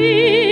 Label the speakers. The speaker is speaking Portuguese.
Speaker 1: ti.